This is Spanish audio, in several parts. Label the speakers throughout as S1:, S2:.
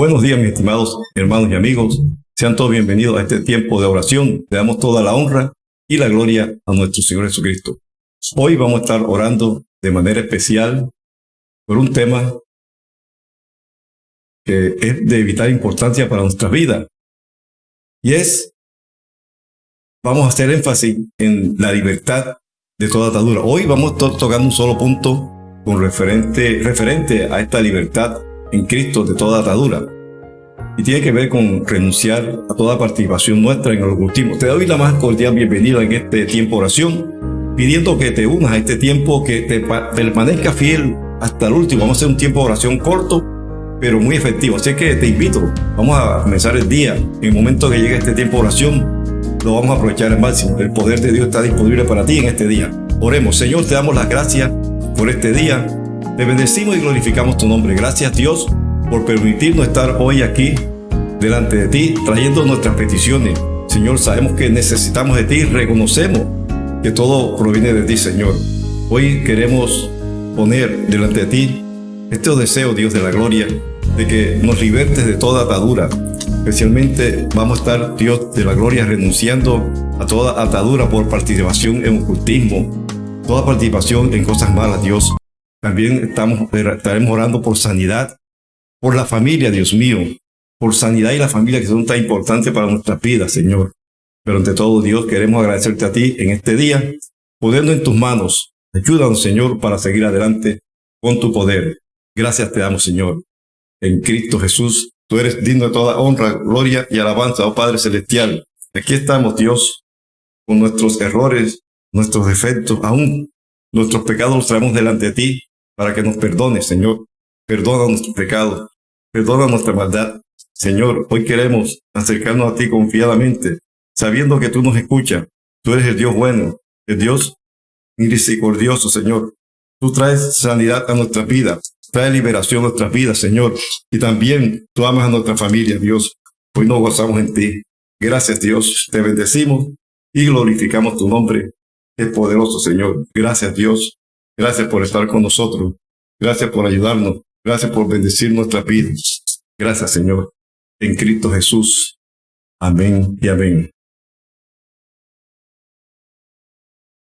S1: Buenos días, mis estimados hermanos y amigos. Sean todos bienvenidos a este tiempo de oración. Le damos toda la honra y la gloria a nuestro Señor Jesucristo. Hoy vamos a estar orando de manera especial por un tema que es de vital importancia para nuestra vida. Y es, vamos a hacer énfasis en la libertad de toda atadura. Hoy vamos a estar tocando un solo punto con referente, referente a esta libertad en Cristo de toda atadura. Y tiene que ver con renunciar a toda participación nuestra en el ocultismo. Te doy la más cordial bienvenida en este tiempo de oración, pidiendo que te unas a este tiempo, que te permanezca fiel hasta el último. Vamos a hacer un tiempo de oración corto, pero muy efectivo. Así que te invito, vamos a comenzar el día. En el momento que llegue este tiempo de oración, lo vamos a aprovechar al máximo. El poder de Dios está disponible para ti en este día. Oremos, Señor, te damos las gracias por este día bendecimos y glorificamos tu nombre. Gracias Dios por permitirnos estar hoy aquí delante de ti trayendo nuestras peticiones. Señor, sabemos que necesitamos de ti, reconocemos que todo proviene de ti, Señor. Hoy queremos poner delante de ti este deseo, Dios de la gloria, de que nos libertes de toda atadura. Especialmente vamos a estar, Dios de la gloria, renunciando a toda atadura por participación en ocultismo, toda participación en cosas malas, Dios. También estamos, estaremos orando por sanidad, por la familia, Dios mío, por sanidad y la familia que son tan importantes para nuestras vidas, Señor. Pero ante todo, Dios, queremos agradecerte a ti en este día, poniendo en tus manos. Ayúdanos, Señor, para seguir adelante con tu poder. Gracias te damos, Señor. En Cristo Jesús, tú eres digno de toda honra, gloria y alabanza, oh Padre Celestial. Aquí estamos, Dios, con nuestros errores, nuestros defectos, aún nuestros pecados los traemos delante de ti para que nos perdone, Señor. Perdona nuestros pecados, perdona nuestra maldad. Señor, hoy queremos acercarnos a ti confiadamente, sabiendo que tú nos escuchas. Tú eres el Dios bueno, el Dios misericordioso, Señor. Tú traes sanidad a nuestras vidas, traes liberación a nuestras vidas, Señor. Y también tú amas a nuestra familia, Dios. Hoy nos gozamos en ti. Gracias, Dios. Te bendecimos y glorificamos tu nombre. Es poderoso, Señor. Gracias, Dios. Gracias por estar con nosotros. Gracias por ayudarnos. Gracias por bendecir nuestras vidas. Gracias, Señor. En Cristo Jesús. Amén y amén.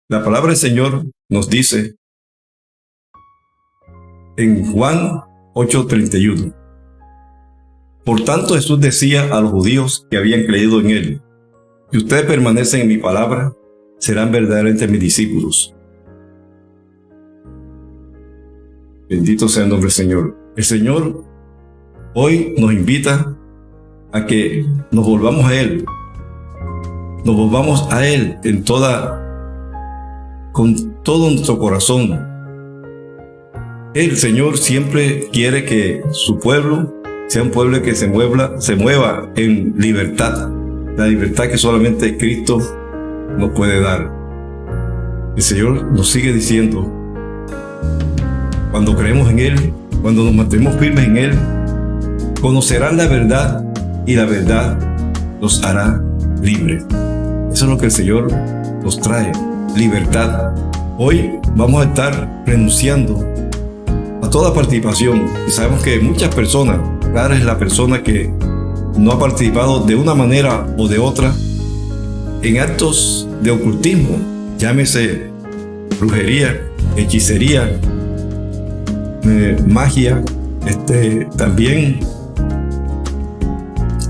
S1: La palabra del Señor nos dice en Juan 8:31. Por tanto Jesús decía a los judíos que habían creído en él, si ustedes permanecen en mi palabra, serán verdaderamente mis discípulos Bendito sea el nombre del Señor. El Señor hoy nos invita a que nos volvamos a Él. Nos volvamos a Él en toda, con todo nuestro corazón. El Señor siempre quiere que su pueblo sea un pueblo que se mueva, se mueva en libertad. La libertad que solamente Cristo nos puede dar. El Señor nos sigue diciendo, cuando creemos en Él, cuando nos mantenemos firmes en Él, conocerán la verdad y la verdad los hará libres. Eso es lo que el Señor nos trae, libertad. Hoy vamos a estar renunciando a toda participación y sabemos que muchas personas, cada es la persona que no ha participado de una manera o de otra en actos de ocultismo, llámese brujería, hechicería, magia, este, también,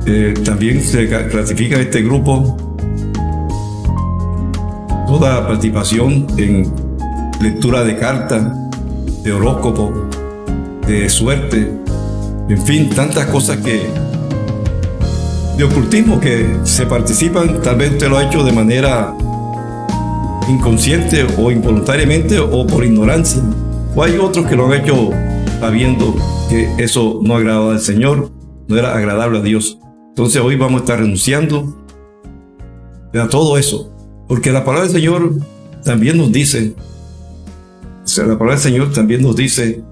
S1: eh, también se clasifica este grupo toda participación en lectura de cartas, de horóscopo, de suerte, en fin, tantas cosas que de ocultismo que se participan, tal vez usted lo ha hecho de manera inconsciente o involuntariamente o por ignorancia. O hay otros que lo han hecho sabiendo que eso no agradaba al Señor, no era agradable a Dios. Entonces hoy vamos a estar renunciando a todo eso. Porque la palabra del Señor también nos dice, o sea, la palabra del Señor también nos dice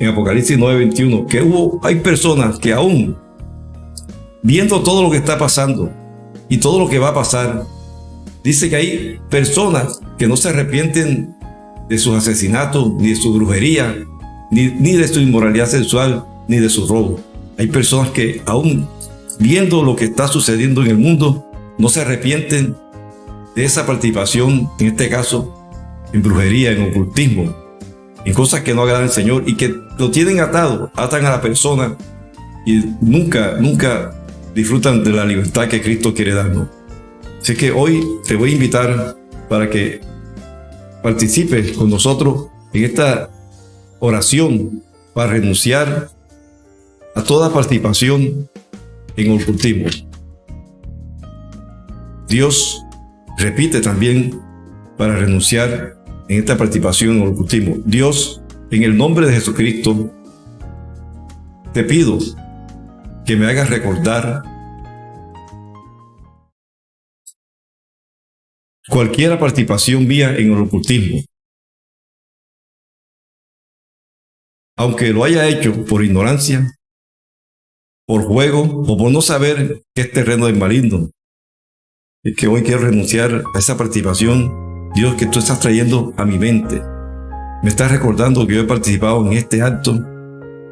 S1: en Apocalipsis 9:21 que hubo, hay personas que aún viendo todo lo que está pasando y todo lo que va a pasar, dice que hay personas que no se arrepienten de sus asesinatos, ni de su brujería, ni, de su inmoralidad sexual, ni de su robo. Hay personas que aún viendo lo que está sucediendo en el mundo, no se arrepienten de esa participación, en este caso, en brujería, en ocultismo, en cosas que no agradan al Señor y que lo tienen atado, atan a la persona y nunca, nunca disfrutan de la libertad que Cristo quiere darnos. Así que hoy te voy a invitar para que participes con nosotros en esta oración para renunciar a toda participación en ocultismo. Dios repite también para renunciar en esta participación en ocultismo. Dios, en el nombre de Jesucristo, te pido que me hagas recordar cualquier participación mía en el ocultismo. Aunque lo haya hecho por ignorancia, por juego o por no saber que es terreno del maligno. Es que hoy quiero renunciar a esa participación, Dios, que tú estás trayendo a mi mente. Me estás recordando que yo he participado en este acto,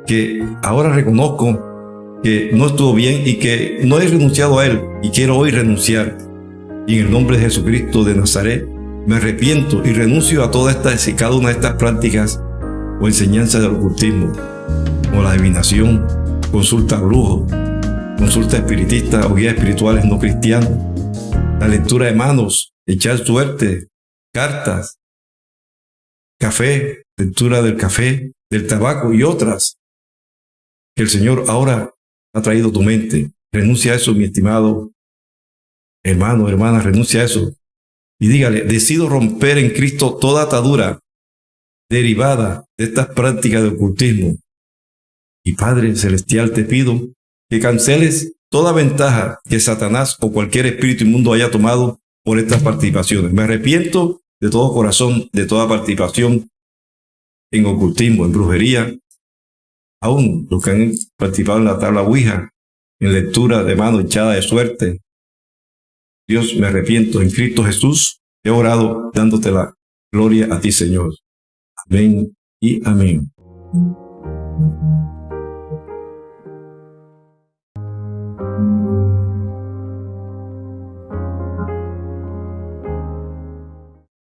S1: que ahora reconozco que no estuvo bien y que no he renunciado a él y quiero hoy renunciar. Y en el nombre de Jesucristo de Nazaret, me arrepiento y renuncio a todas estas y cada una de estas prácticas o enseñanzas del ocultismo, como la adivinación, consulta a brujos, consulta espiritista o guías espirituales no cristianos, la lectura de manos, echar suerte, cartas, café, lectura del café, del tabaco y otras el Señor ahora ha traído tu mente. Renuncia a eso, mi estimado hermano, hermana, renuncia a eso. Y dígale, decido romper en Cristo toda atadura derivada de estas prácticas de ocultismo, y Padre Celestial, te pido que canceles toda ventaja que Satanás o cualquier espíritu inmundo haya tomado por estas participaciones. Me arrepiento de todo corazón de toda participación en ocultismo, en brujería, aún los que han participado en la tabla Ouija, en lectura de mano echada de suerte. Dios, me arrepiento en Cristo Jesús. He orado dándote la gloria a ti, Señor. Amén y amén.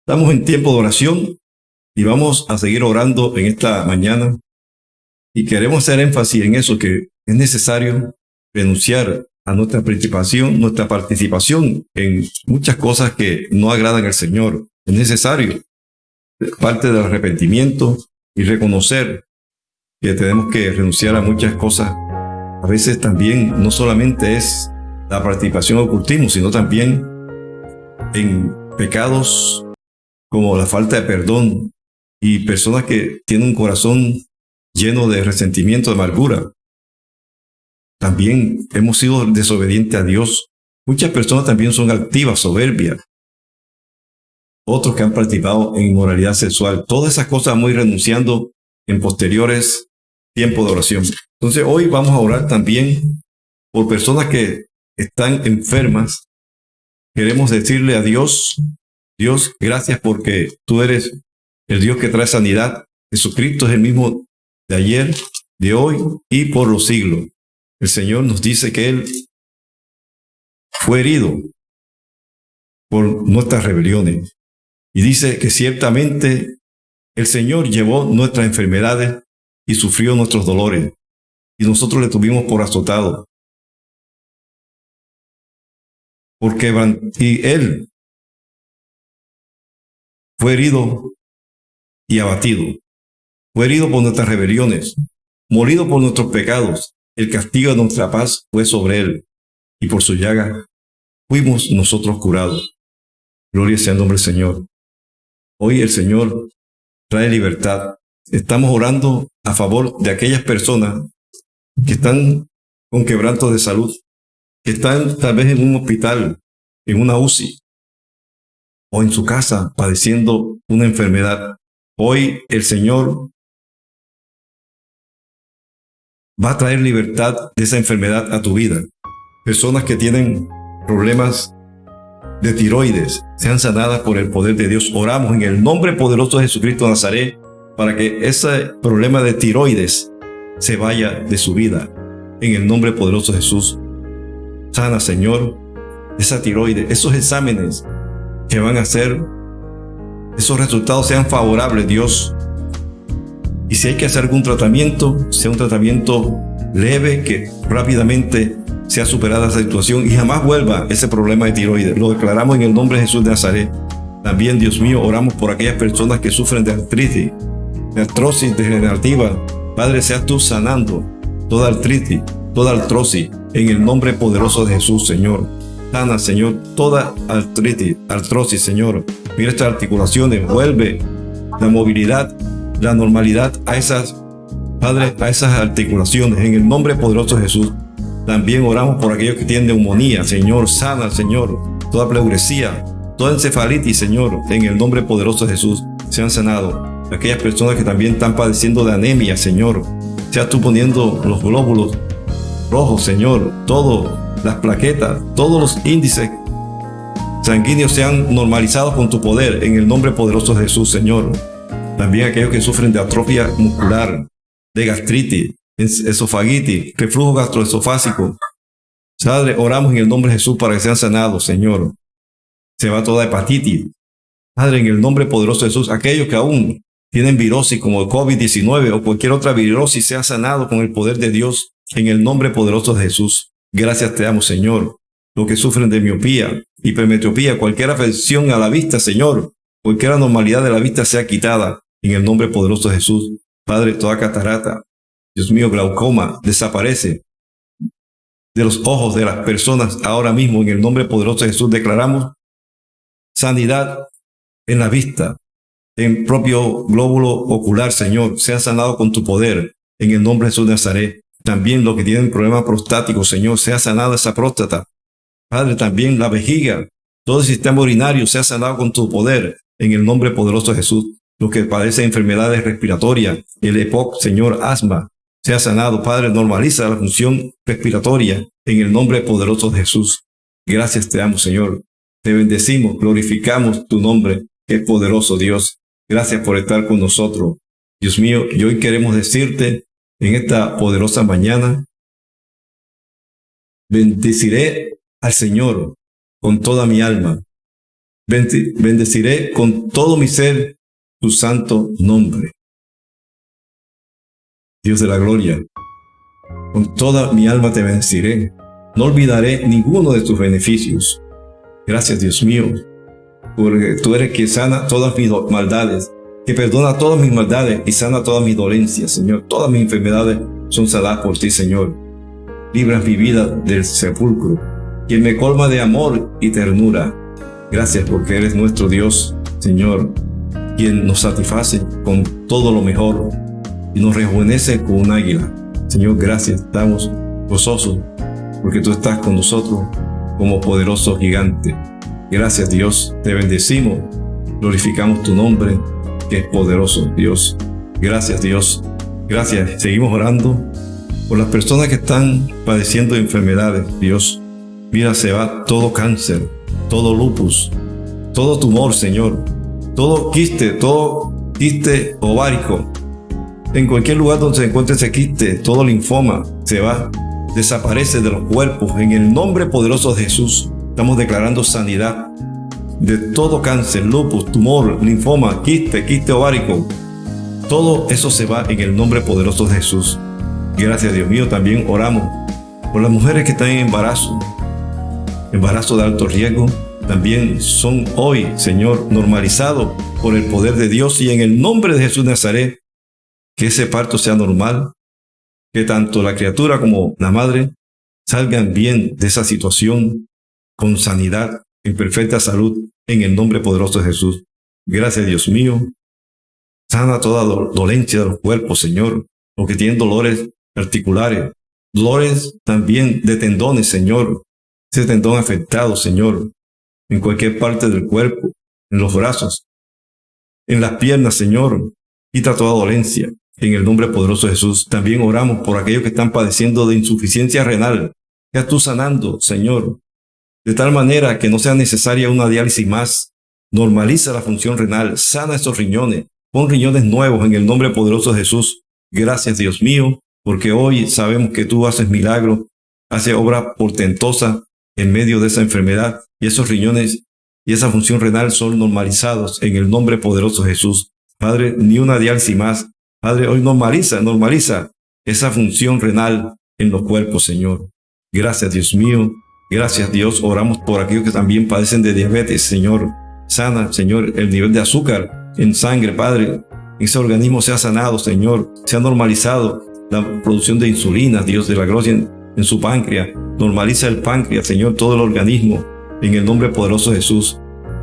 S1: Estamos en tiempo de oración y vamos a seguir orando en esta mañana. Y queremos hacer énfasis en eso, que es necesario renunciar a nuestra participación, nuestra participación en muchas cosas que no agradan al Señor. Es necesario, parte del arrepentimiento y reconocer que tenemos que renunciar a muchas cosas. A veces también no solamente es la participación ocultismo, sino también en pecados como la falta de perdón y personas que tienen un corazón lleno de resentimiento, de amargura. También hemos sido desobedientes a Dios. Muchas personas también son altivas, soberbias. Otros que han participado en inmoralidad sexual. Todas esas cosas muy renunciando en posteriores tiempos de oración. Entonces hoy vamos a orar también por personas que están enfermas. Queremos decirle a Dios Dios, gracias porque tú eres el Dios que trae sanidad. Jesucristo es el mismo de ayer, de hoy y por los siglos. El Señor nos dice que Él fue herido por nuestras rebeliones. Y dice que ciertamente el Señor llevó nuestras enfermedades y sufrió nuestros dolores. Y nosotros le tuvimos por azotado. Porque y Él fue herido y abatido. Fue herido por nuestras rebeliones, morido por nuestros pecados. El castigo de nuestra paz fue sobre él, y por su llaga fuimos nosotros curados. Gloria sea el nombre del Señor. Hoy el Señor trae libertad. Estamos orando a favor de aquellas personas que están con quebrantos de salud, que están tal vez en un hospital, en una UCI, o en su casa padeciendo una enfermedad. Hoy el Señor va a traer libertad de esa enfermedad a tu vida. Personas que tienen problemas de tiroides sean sanadas por el poder de Dios. Oramos en el nombre poderoso de Jesucristo Nazaret para que ese problema de tiroides se vaya de su vida. en el nombre poderoso de Jesús. Sana, Señor, esa tiroides, esos exámenes que van a hacer, esos resultados sean favorables, Dios. Y si hay que hacer algún tratamiento, sea un tratamiento leve, que rápidamente sea superada esa situación y jamás vuelva ese problema de tiroides. Lo declaramos en el nombre de Jesús de Nazaret. También, Dios mío, oramos por aquellas personas que sufren de artritis, de artrosis degenerativa. Padre, seas tú sanando toda artritis, toda artrosis, en el nombre poderoso de Jesús, Señor. Sana, Señor, toda artritis, artrosis, Señor. Mira estas articulaciones, vuelve la movilidad, la normalidad a esas, Padre, a esas articulaciones, en el nombre poderoso de Jesús. También oramos por aquellos que tienen neumonía, Señor, sana, Señor, toda pleuresía, toda encefalitis, Señor, en el nombre poderoso de Jesús, sean sanados. Aquellas personas que también están padeciendo de anemia, Señor, seas tú poniendo los glóbulos rojos, Señor, todas las plaquetas, todos los índices sanguíneos sean normalizados con tu poder, en el nombre poderoso de Jesús, Señor. También aquellos que sufren de atrofia muscular, de gastritis, esofagitis, reflujo gastroesofásico. Padre, oramos en el nombre de Jesús para que sean sanados, Señor. Se va toda hepatitis. Padre, en el nombre poderoso de Jesús, aquellos que aún tienen virosis como el COVID-19 o cualquier otra virosis, sea sanado con el poder de Dios en el nombre poderoso de Jesús. Gracias te damos, Señor. Los que sufren de miopía, hipermetropía, cualquier afección a la vista, Señor, cualquier anormalidad de la vista sea quitada en el nombre poderoso de Jesús. Padre, toda catarata, Dios mío, glaucoma, desaparece de los ojos de las personas ahora mismo. En el nombre poderoso de Jesús declaramos sanidad en la vista, en propio glóbulo ocular, Señor. Sea sanado con tu poder. En el nombre de Jesús de Nazaret. También los que tienen problemas prostáticos, Señor, sea sanada esa próstata. Padre, también la vejiga, todo el sistema urinario sea sanado con tu poder. En el nombre poderoso de Jesús. Los que padecen enfermedades respiratorias, el EPOC, Señor, asma, sea sanado. Padre, normaliza la función respiratoria en el nombre poderoso de Jesús. Gracias te damos, Señor. Te bendecimos, glorificamos tu nombre, que es poderoso Dios. Gracias por estar con nosotros. Dios mío, y hoy queremos decirte en esta poderosa mañana, bendeciré al Señor con toda mi alma. Bendeciré con todo mi ser tu santo nombre. Dios de la gloria. Con toda mi alma te bendeciré. No olvidaré ninguno de tus beneficios. Gracias, Dios mío, porque tú eres quien sana todas mis maldades, que perdona todas mis maldades y sana todas mis dolencias, Señor. Todas mis enfermedades son sanadas por ti, Señor. Libras mi vida del sepulcro, quien me colma de amor y ternura. Gracias porque eres nuestro Dios, Señor, quien nos satisface con todo lo mejor y nos rejuvenece con un águila. Señor, gracias, estamos gozosos porque tú estás con nosotros como poderoso gigante. Gracias Dios, te bendecimos, glorificamos tu nombre, que es poderoso Dios. Gracias Dios, gracias. Seguimos orando por las personas que están padeciendo enfermedades, Dios. Mira, se va todo cáncer, todo lupus, todo tumor, Señor, todo quiste, todo quiste ovárico, en cualquier lugar donde se encuentre ese quiste, todo linfoma se va, desaparece de los cuerpos. En el nombre poderoso de Jesús, estamos declarando sanidad de todo cáncer, lupus, tumor, linfoma, quiste, quiste ovárico. Todo eso se va en el nombre poderoso de Jesús. Gracias Dios mío, también oramos por las mujeres que están en embarazo, embarazo de alto riesgo, también son hoy, Señor, normalizados por el poder de Dios y en el nombre de Jesús Nazaret que ese parto sea normal, que tanto la criatura como la madre salgan bien de esa situación con sanidad, en perfecta salud, en el nombre poderoso de Jesús. Gracias, Dios mío. Sana toda dolencia de los cuerpos, Señor, los que tienen dolores articulares, dolores también de tendones, Señor, ese tendón afectado, Señor, en cualquier parte del cuerpo, en los brazos, en las piernas, Señor, quita toda dolencia, en el nombre poderoso de Jesús, también oramos por aquellos que están padeciendo de insuficiencia renal. Ya tú sanando, Señor, de tal manera que no sea necesaria una diálisis más. Normaliza la función renal, sana esos riñones, pon riñones nuevos en el nombre poderoso de Jesús. Gracias, Dios mío, porque hoy sabemos que tú haces milagros, haces obra portentosa en medio de esa enfermedad y esos riñones y esa función renal son normalizados en el nombre poderoso de Jesús. Padre, ni una diálisis más. Padre, hoy normaliza, normaliza esa función renal en los cuerpos, Señor. Gracias, Dios mío. Gracias, Dios. Oramos por aquellos que también padecen de diabetes, Señor. Sana, Señor, el nivel de azúcar en sangre, Padre. Ese organismo sea sanado, Señor. Sea normalizado la producción de insulina, Dios de la gloria en, su páncreas. Normaliza el páncreas, Señor, todo el organismo. En el nombre poderoso de Jesús.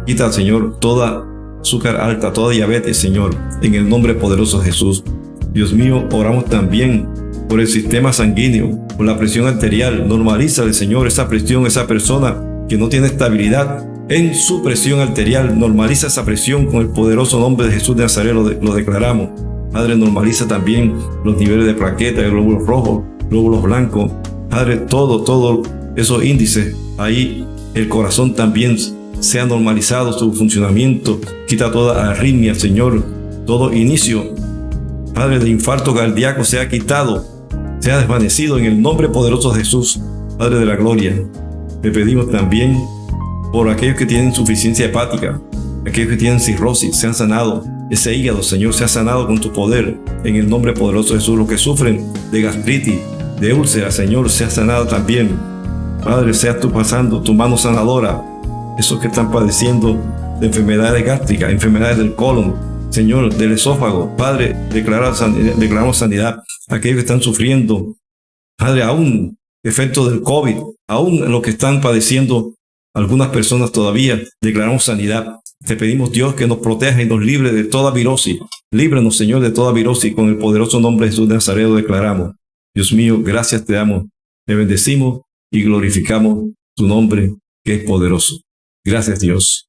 S1: Quita, Señor, toda azúcar alta, toda diabetes, Señor. En el nombre poderoso de Jesús. Dios mío, oramos también por el sistema sanguíneo, por la presión arterial. Normalízale, Señor, esa presión, esa persona que no tiene estabilidad en su presión arterial. Normaliza esa presión con el poderoso nombre de Jesús de Nazaret, lo, declaramos. Padre, normaliza también los niveles de plaquetas, glóbulos rojos, glóbulos blancos. Padre, todo, todo esos índices, ahí el corazón también sea normalizado su funcionamiento. Quita toda arritmia, Señor, todo inicio Padre, de infarto cardíaco sea quitado, sea desvanecido en el nombre poderoso de Jesús, Padre de la gloria. Le pedimos también por aquellos que tienen insuficiencia hepática, aquellos que tienen cirrosis, sean sanados. Ese hígado, Señor, sea sanado con tu poder en el nombre poderoso de Jesús. Los que sufren de gastritis, de úlcera, Señor, sea sanado también. Padre, sea tú pasando tu mano sanadora. Esos que están padeciendo de enfermedades gástricas, enfermedades del colon, Señor, del esófago. Padre, declaramos sanidad aquellos que están sufriendo. Padre, aún efecto del COVID, aún lo que están padeciendo algunas personas todavía, declaramos sanidad. Te pedimos, Dios, que nos proteja y nos libre de toda virosis. Líbranos, Señor, de toda virosis. Con el poderoso nombre de Jesús de Nazaret declaramos. Dios mío, gracias te damos. Te bendecimos y glorificamos tu nombre, que es poderoso. Gracias, Dios.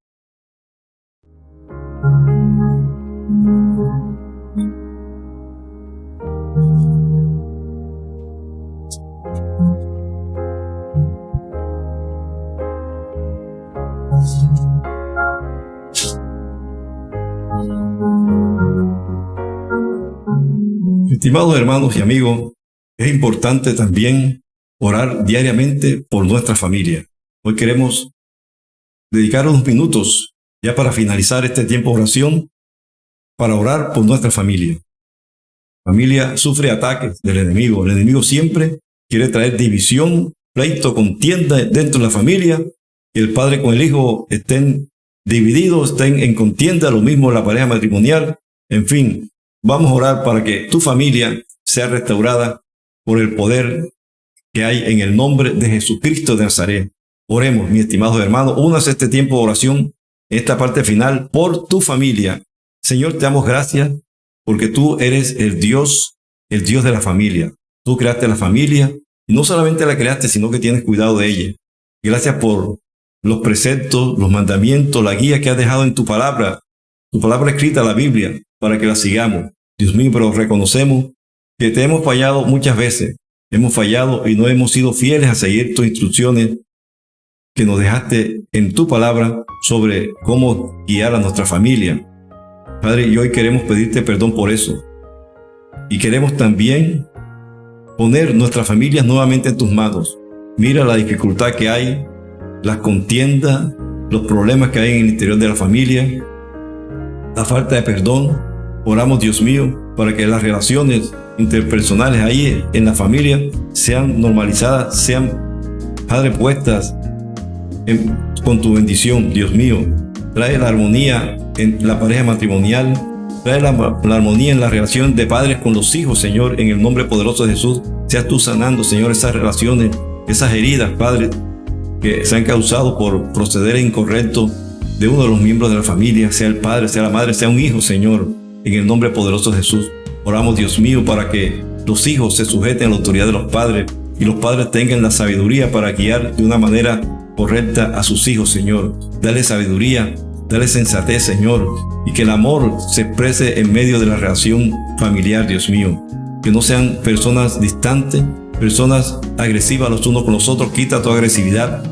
S1: Estimados hermanos y amigos, es importante también orar diariamente por nuestra familia. Hoy queremos dedicar unos minutos ya para finalizar este tiempo de oración para orar por nuestra familia. familia sufre ataques del enemigo. El enemigo siempre quiere traer división, pleito, contienda dentro de la familia. Y el padre con el hijo estén divididos, estén en contienda, lo mismo la pareja matrimonial. En fin, Vamos a orar para que tu familia sea restaurada por el poder que hay en el nombre de Jesucristo de Nazaret. Oremos, mi estimado hermano, unas este tiempo de oración, esta parte final, por tu familia. Señor, te damos gracias porque tú eres el Dios, el Dios de la familia. Tú creaste la familia y no solamente la creaste, sino que tienes cuidado de ella. Gracias por los preceptos, los mandamientos, la guía que has dejado en tu palabra, tu palabra escrita, la Biblia, para que la sigamos. Dios mío, pero reconocemos que te hemos fallado muchas veces. Hemos fallado y no hemos sido fieles a seguir tus instrucciones que nos dejaste en tu palabra sobre cómo guiar a nuestra familia. Padre, y hoy queremos pedirte perdón por eso. Y queremos también poner nuestras familias nuevamente en tus manos. Mira la dificultad que hay, las contiendas, los problemas que hay en el interior de la familia, la falta de perdón, Oramos, Dios mío, para que las relaciones interpersonales ahí en la familia sean normalizadas, sean, Padre, puestas con tu bendición, Dios mío. Trae la armonía en la pareja matrimonial, trae la, la, armonía en la relación de padres con los hijos, Señor, en el nombre poderoso de Jesús. Seas tú sanando, Señor, esas relaciones, esas heridas, Padre, que se han causado por proceder incorrecto de uno de los miembros de la familia, sea el padre, sea la madre, sea un hijo, Señor. En el nombre poderoso de Jesús, oramos Dios mío para que los hijos se sujeten a la autoridad de los padres y los padres tengan la sabiduría para guiar de una manera correcta a sus hijos, Señor. Dale sabiduría, dale sensatez, Señor, y que el amor se exprese en medio de la relación familiar, Dios mío. Que no sean personas distantes, personas agresivas los unos con los otros. Quita toda agresividad,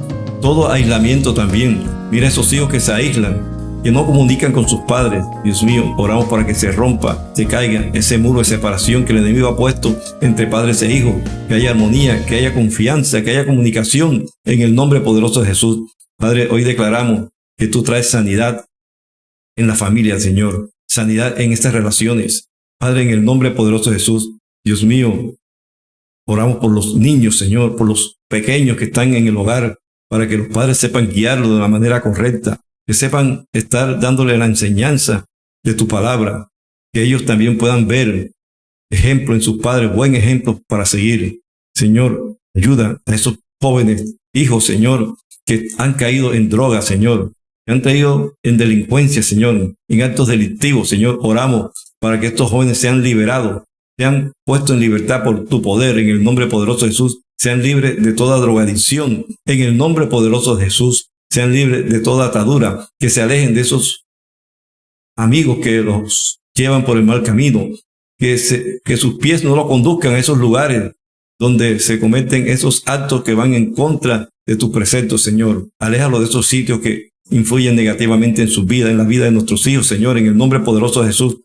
S1: todo aislamiento también. Mira esos hijos que se aíslan que no comunican con sus padres. Dios mío, oramos para que se rompa, se caiga ese muro de separación que el enemigo ha puesto entre padres e hijos, que haya armonía, que haya confianza, que haya comunicación en el nombre poderoso de Jesús. Padre, hoy declaramos que tú traes sanidad en la familia, Señor, sanidad en estas relaciones. Padre, en el nombre poderoso de Jesús, Dios mío, oramos por los niños, Señor, por los pequeños que están en el hogar, para que los padres sepan guiarlo de la manera correcta, que sepan estar dándole la enseñanza de tu palabra, que ellos también puedan ver ejemplo en sus padres, buen ejemplo para seguir. Señor, ayuda a esos jóvenes hijos, Señor, que han caído en drogas, Señor, que han caído en delincuencia, Señor, en actos delictivos, Señor. Oramos para que estos jóvenes sean liberados, sean puestos en libertad por tu poder, en el nombre poderoso de Jesús, sean libres de toda drogadicción, en el nombre poderoso de Jesús, sean libres de toda atadura, que se alejen de esos amigos que los llevan por el mal camino, que, que sus pies no lo conduzcan a esos lugares donde se cometen esos actos que van en contra de tu precepto, Señor. Aléjalo de esos sitios que influyen negativamente en su vida, en la vida de nuestros hijos, Señor. En el nombre poderoso de Jesús,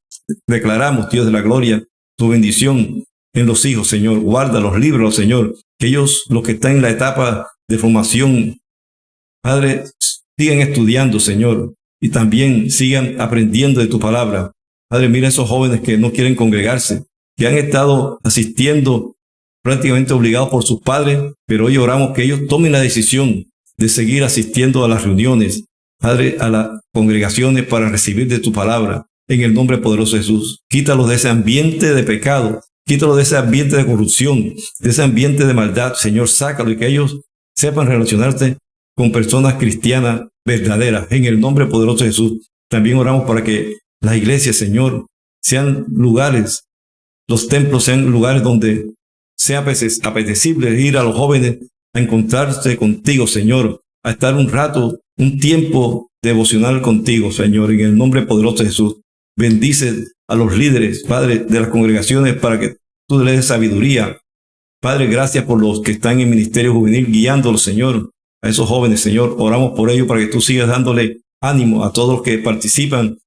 S1: declaramos, Dios de la gloria, tu bendición en los hijos, Señor. Guarda los libros, Señor. Que ellos, los que están en la etapa de formación, Padre, sigan estudiando, Señor, y también sigan aprendiendo de tu palabra. Padre, mira esos jóvenes que no quieren congregarse, que han estado asistiendo prácticamente obligados por sus padres, pero hoy oramos que ellos tomen la decisión de seguir asistiendo a las reuniones, Padre, a las congregaciones para recibir de tu palabra, en el nombre poderoso de Jesús. Quítalos de ese ambiente de pecado, quítalos de ese ambiente de corrupción, de ese ambiente de maldad, Señor, sácalo y que ellos sepan relacionarse con personas cristianas verdaderas, en el nombre poderoso de Jesús. También oramos para que las iglesias, Señor, sean lugares, los templos sean lugares donde sea apetecible ir a los jóvenes a encontrarse contigo, Señor, a estar un rato, un tiempo devocional contigo, Señor, en el nombre poderoso de Jesús. Bendice a los líderes, Padre, de las congregaciones para que tú les des sabiduría. Padre, gracias por los que están en ministerio juvenil guiándolos, Señor, a esos jóvenes, Señor. Oramos por ellos para que tú sigas dándole ánimo a todos los que participan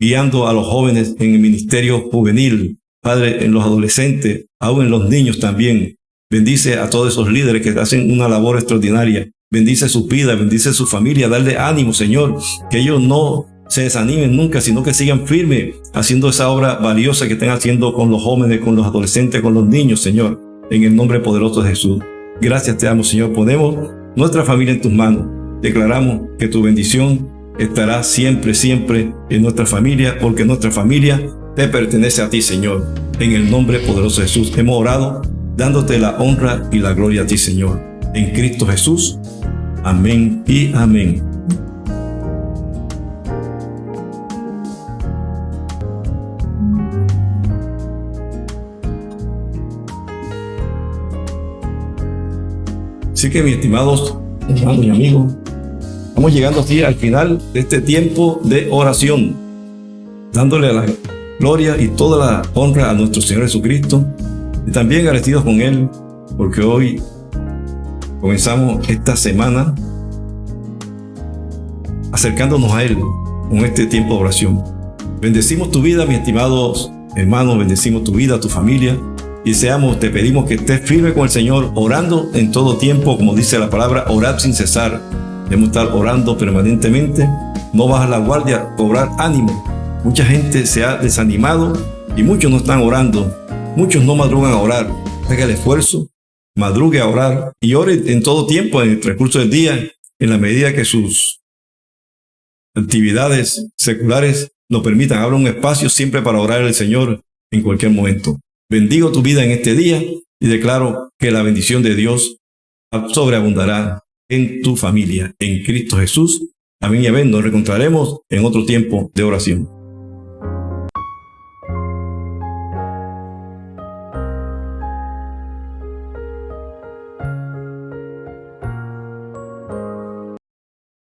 S1: guiando a los jóvenes en el ministerio juvenil. Padre, en los adolescentes, aún en los niños también. Bendice a todos esos líderes que hacen una labor extraordinaria. Bendice su vida, bendice su familia, darle ánimo, Señor, que ellos no se desanimen nunca, sino que sigan firmes haciendo esa obra valiosa que están haciendo con los jóvenes, con los adolescentes, con los niños, Señor, en el nombre poderoso de Jesús. Gracias te amo, Señor. Ponemos nuestra familia en tus manos. Declaramos que tu bendición estará siempre, siempre en nuestra familia, porque nuestra familia te pertenece a ti, Señor. En el nombre poderoso de Jesús hemos orado, dándote la honra y la gloria a ti, Señor. En Cristo Jesús. Amén y amén. Así que mis estimados hermanos y amigos, estamos llegando así al final de este tiempo de oración, dándole la gloria y toda la honra a nuestro Señor Jesucristo y también agradecidos con Él porque hoy comenzamos esta semana acercándonos a Él con este tiempo de oración. Bendecimos tu vida, mis estimados hermanos, bendecimos tu vida, tu familia y deseamos, te pedimos que estés firme con el Señor, orando en todo tiempo, como dice la palabra, orad sin cesar. Debemos estar orando permanentemente, no bajar la guardia, cobrar ánimo, Mucha gente se ha desanimado y muchos no están orando. Muchos no madrugan a orar. Haga el esfuerzo, madrugue a orar y ore en todo tiempo, en el transcurso del día, en la medida que sus actividades seculares lo permitan. Abra un espacio siempre para orar al Señor en cualquier momento. Bendigo tu vida en este día y declaro que la bendición de Dios sobreabundará en tu familia, en Cristo Jesús. Amén y amén. Nos encontraremos en otro tiempo de oración.